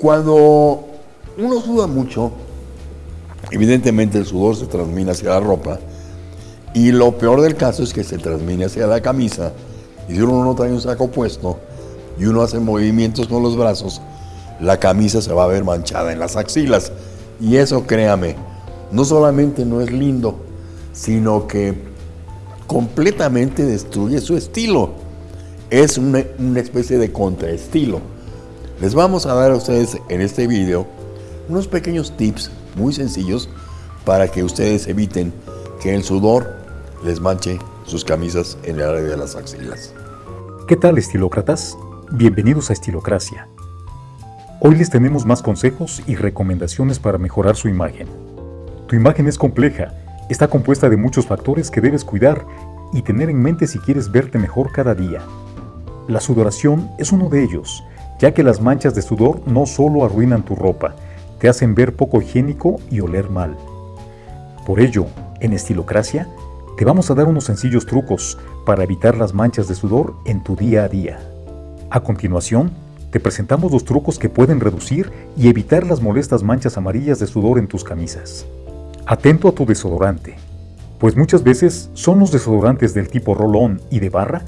Cuando uno suda mucho, evidentemente el sudor se transmite hacia la ropa y lo peor del caso es que se transmite hacia la camisa y si uno no trae un saco puesto y uno hace movimientos con los brazos, la camisa se va a ver manchada en las axilas. Y eso, créame, no solamente no es lindo, sino que completamente destruye su estilo. Es una, una especie de contraestilo. Les vamos a dar a ustedes en este video unos pequeños tips muy sencillos para que ustedes eviten que el sudor les manche sus camisas en el área de las axilas. ¿Qué tal estilócratas? Bienvenidos a Estilocracia. Hoy les tenemos más consejos y recomendaciones para mejorar su imagen. Tu imagen es compleja, está compuesta de muchos factores que debes cuidar y tener en mente si quieres verte mejor cada día. La sudoración es uno de ellos, ya que las manchas de sudor no solo arruinan tu ropa, te hacen ver poco higiénico y oler mal. Por ello, en Estilocracia, te vamos a dar unos sencillos trucos para evitar las manchas de sudor en tu día a día. A continuación, te presentamos los trucos que pueden reducir y evitar las molestas manchas amarillas de sudor en tus camisas. Atento a tu desodorante, pues muchas veces son los desodorantes del tipo roll-on y de barra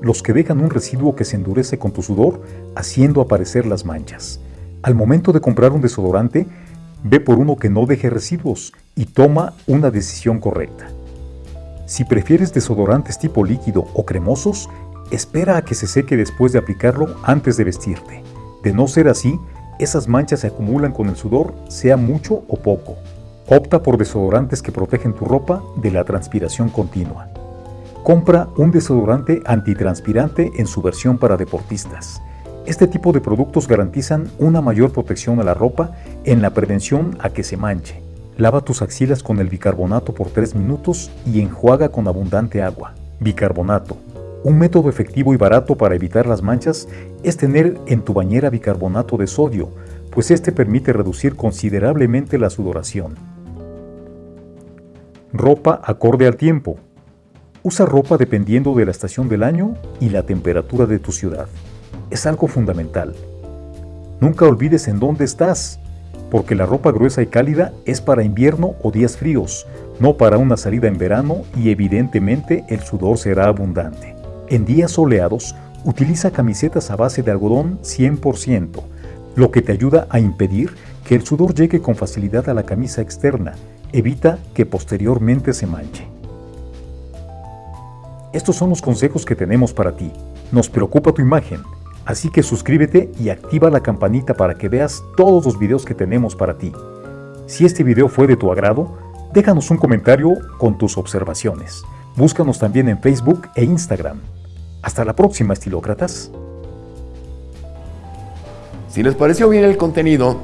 los que dejan un residuo que se endurece con tu sudor, haciendo aparecer las manchas. Al momento de comprar un desodorante, ve por uno que no deje residuos y toma una decisión correcta. Si prefieres desodorantes tipo líquido o cremosos, espera a que se seque después de aplicarlo antes de vestirte. De no ser así, esas manchas se acumulan con el sudor, sea mucho o poco. Opta por desodorantes que protegen tu ropa de la transpiración continua. Compra un desodorante antitranspirante en su versión para deportistas. Este tipo de productos garantizan una mayor protección a la ropa en la prevención a que se manche. Lava tus axilas con el bicarbonato por 3 minutos y enjuaga con abundante agua. Bicarbonato. Un método efectivo y barato para evitar las manchas es tener en tu bañera bicarbonato de sodio, pues este permite reducir considerablemente la sudoración. Ropa acorde al tiempo. Usa ropa dependiendo de la estación del año y la temperatura de tu ciudad. Es algo fundamental. Nunca olvides en dónde estás, porque la ropa gruesa y cálida es para invierno o días fríos, no para una salida en verano y evidentemente el sudor será abundante. En días soleados, utiliza camisetas a base de algodón 100%, lo que te ayuda a impedir que el sudor llegue con facilidad a la camisa externa Evita que posteriormente se manche. Estos son los consejos que tenemos para ti. Nos preocupa tu imagen, así que suscríbete y activa la campanita para que veas todos los videos que tenemos para ti. Si este video fue de tu agrado, déjanos un comentario con tus observaciones. Búscanos también en Facebook e Instagram. Hasta la próxima, estilócratas. Si les pareció bien el contenido,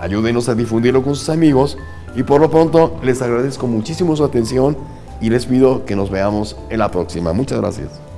ayúdenos a difundirlo con sus amigos y por lo pronto les agradezco muchísimo su atención y les pido que nos veamos en la próxima. Muchas gracias.